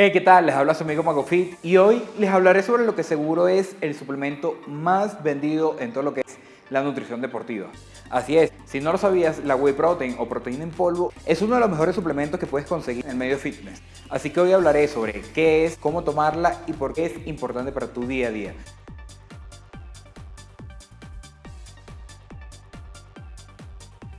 Hey, ¿qué tal? Les habla su amigo MagoFit y hoy les hablaré sobre lo que seguro es el suplemento más vendido en todo lo que es la nutrición deportiva. Así es, si no lo sabías, la whey protein o proteína en polvo es uno de los mejores suplementos que puedes conseguir en el medio fitness. Así que hoy hablaré sobre qué es, cómo tomarla y por qué es importante para tu día a día.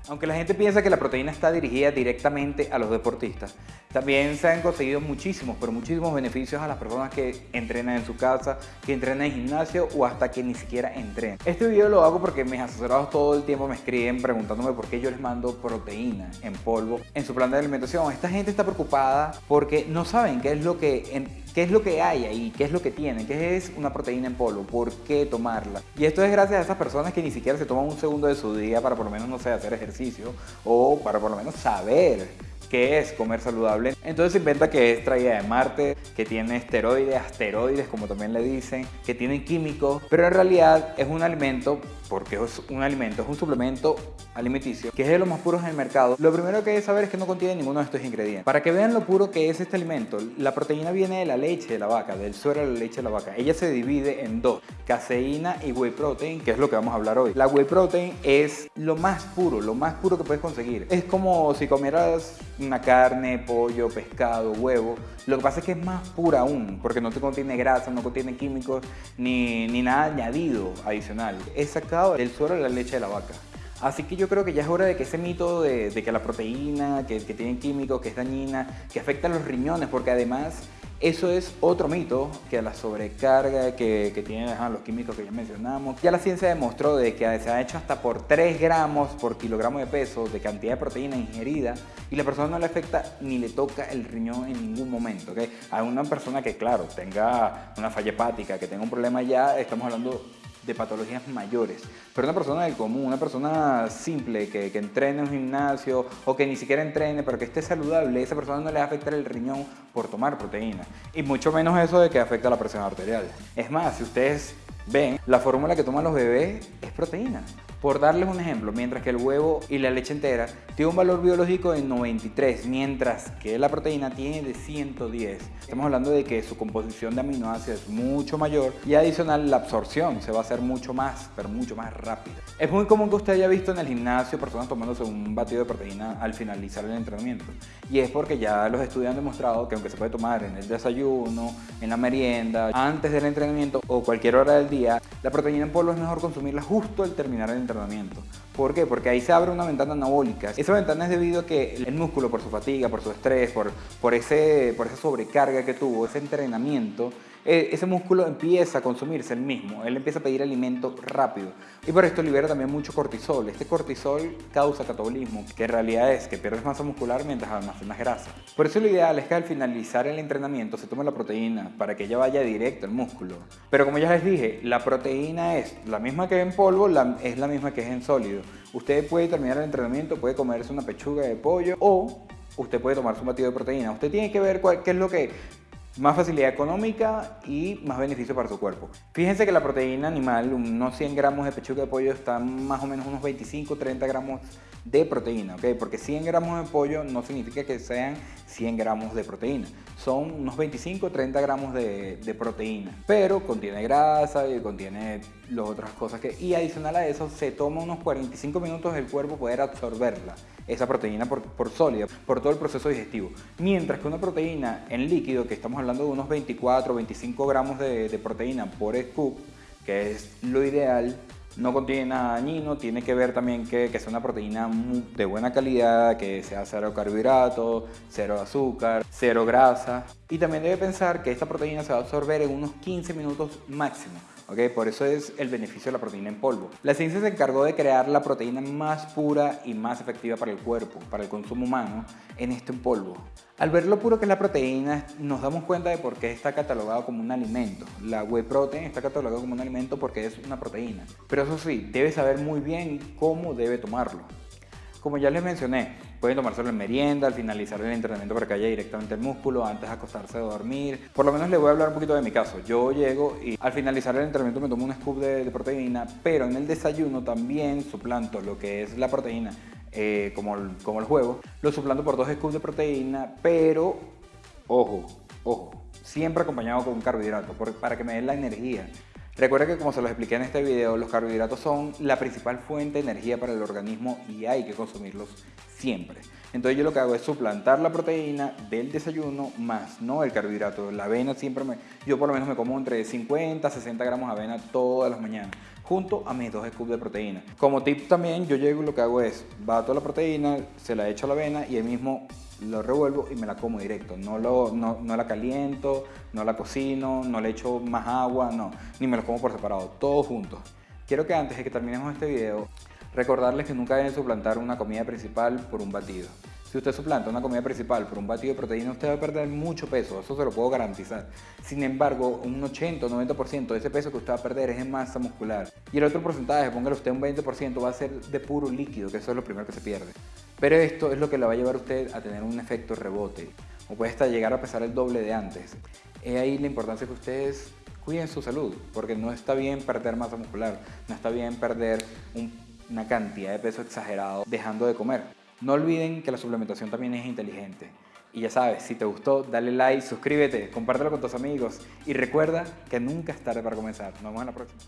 Aunque la gente piensa que la proteína está dirigida directamente a los deportistas, también se han conseguido muchísimos, pero muchísimos beneficios a las personas que entrenan en su casa, que entrenan en gimnasio o hasta que ni siquiera entrenan. Este video lo hago porque mis asesorados todo el tiempo me escriben preguntándome por qué yo les mando proteína en polvo en su plan de alimentación. Esta gente está preocupada porque no saben qué es lo que qué es lo que hay ahí, qué es lo que tienen, qué es una proteína en polvo, por qué tomarla. Y esto es gracias a esas personas que ni siquiera se toman un segundo de su día para por lo menos, no sé, hacer ejercicio o para por lo menos saber qué es comer saludable. Entonces se inventa que es traída de Marte, que tiene esteroides, asteroides como también le dicen, que tienen químicos, pero en realidad es un alimento, porque es un alimento, es un suplemento alimenticio, que es de los más puros en el mercado. Lo primero que hay que saber es que no contiene ninguno de estos ingredientes. Para que vean lo puro que es este alimento, la proteína viene de la leche de la vaca, del suero de la leche de la vaca. Ella se divide en dos, caseína y whey protein, que es lo que vamos a hablar hoy. La whey protein es lo más puro, lo más puro que puedes conseguir. Es como si comieras una carne, pollo, pescado, huevo. Lo que pasa es que es más pura aún, porque no te contiene grasa, no contiene químicos, ni, ni nada añadido adicional. Es sacado del suero de la leche de la vaca. Así que yo creo que ya es hora de que ese mito de, que la proteína, que, que tiene químicos, que es dañina, que afecta a los riñones, porque además eso es otro mito que la sobrecarga que, que tienen los químicos que ya mencionamos. Ya la ciencia demostró de que se ha hecho hasta por 3 gramos por kilogramo de peso de cantidad de proteína ingerida y la persona no le afecta ni le toca el riñón en ningún momento. ¿okay? A una persona que, claro, tenga una falla hepática, que tenga un problema ya, estamos hablando de patologías mayores. Pero una persona del común, una persona simple que, que, entrene en un gimnasio o que ni siquiera entrene, pero que esté saludable, esa persona no le va a afectar el riñón por tomar proteína. Y mucho menos eso de que afecta la presión arterial. Es más, si ustedes ven, la fórmula que toman los bebés es proteína. Por darles un ejemplo, mientras que el huevo y la leche entera tiene un valor biológico de 93, mientras que la proteína tiene de 110. Estamos hablando de que su composición de aminoácidos es mucho mayor y adicional la absorción se va a hacer mucho más, pero mucho más rápida. Es muy común que usted haya visto en el gimnasio personas tomándose un batido de proteína al finalizar el entrenamiento. Y es porque ya los estudios han demostrado que aunque se puede tomar en el desayuno, en la merienda, antes del entrenamiento o cualquier hora del día, la proteína en polvo es mejor consumirla justo al terminar el entrenamiento entrenamiento. ¿Por qué? Porque ahí se abre una ventana anabólica. Esa ventana es debido a que el músculo, por su fatiga, por su estrés, por, por, ese, por esa sobrecarga que tuvo, ese entrenamiento, e, ese músculo empieza a consumirse el mismo, él empieza a pedir alimento rápido y por esto libera también mucho cortisol. Este cortisol causa catabolismo, que en realidad es que pierdes masa muscular mientras almacenas grasa. Por eso lo ideal es que al finalizar el entrenamiento se tome la proteína para que ella vaya directo al músculo. Pero como ya les dije, la proteína es la misma que en polvo, es la misma que es en sólido. Usted puede terminar el entrenamiento, puede comerse una pechuga de pollo o usted puede tomar su batido de proteína. Usted tiene que ver qué es lo que más facilidad económica y más beneficio para su cuerpo. Fíjense que la proteína animal, unos 100 gramos de pechuga de pollo, están más o menos unos 25-30 gramos de proteína, ¿ok? Porque 100 gramos de pollo no significa que sean 100 gramos de proteína, son unos 25-30 gramos de, proteína, pero contiene grasa y contiene las otras cosas que... Y adicional a eso, se toma unos 45 minutos el cuerpo poder absorberla, esa proteína por, por sólida, por todo el proceso digestivo. Mientras que una proteína en líquido, que estamos hablando de unos 24-25 gramos de, de proteína por scoop, que es lo ideal, no contiene nada dañino, tiene que ver también que, que una proteína de buena calidad, que sea cero carbohidratos, cero azúcar, cero grasa. Y también debe pensar que esta proteína se va a absorber en unos 15 minutos máximo. Por eso es el beneficio de la proteína en polvo. La ciencia se encargó de crear la proteína más pura y más efectiva para el cuerpo, para el consumo humano, en este en polvo. Al ver lo puro que es la proteína, nos damos cuenta de por qué está catalogado como un alimento. La whey protein está catalogado como un alimento porque es una proteína. Pero eso sí, debe saber muy bien cómo debe tomarlo. Como ya les mencioné, pueden tomárselo en merienda, al finalizar el entrenamiento para que haya directamente el músculo, antes de acostarse a dormir. Por lo menos les voy a hablar un poquito de mi caso. Yo llego y al finalizar el entrenamiento me tomo un scoop de, proteína, pero en el desayuno también suplanto lo que es la proteína, eh, como, como los huevos, lo suplanto por dos scoops de proteína, pero, ojo, Ojo, siempre acompañado con un carbohidrato para que me den la energía. Recuerda que como se los expliqué en este video, los carbohidratos son la principal fuente de energía para el organismo y hay que consumirlos siempre. Entonces yo lo que hago es suplantar la proteína del desayuno más no el carbohidrato. La avena siempre me... Yo por lo menos me como entre 50 a 60 gramos de avena todas las mañanas junto a mis dos scoops de proteína. Como tip también yo llego y lo que hago es bato la proteína, se la echo a la avena y ahí mismo lo revuelvo y me la como directo. No, lo, no, no, la caliento, no la cocino, no le echo más agua, no. Ni me lo como por separado, todo junto. Quiero que antes de que terminemos este video, recordarles que nunca deben suplantar una comida principal por un batido. Si usted suplanta una comida principal por un batido de proteína, usted va a perder mucho peso, eso se lo puedo garantizar. Sin embargo, un 80 o 90% de ese peso que usted va a perder es en masa muscular. Y el otro porcentaje, póngale usted un 20%, va a ser de puro líquido, que eso es lo primero que se pierde. Pero esto es lo que le va a llevar a usted a tener un efecto rebote, o puede hasta llegar a pesar el doble de antes. Es ahí la importancia que ustedes cuiden su salud, porque no está bien perder masa muscular, no está bien perder una cantidad de peso exagerado dejando de comer. No olviden que la suplementación también es inteligente. Y ya sabes, si te gustó, dale like, suscríbete, compártelo con tus amigos y recuerda que nunca es tarde para comenzar. Nos vemos en la próxima.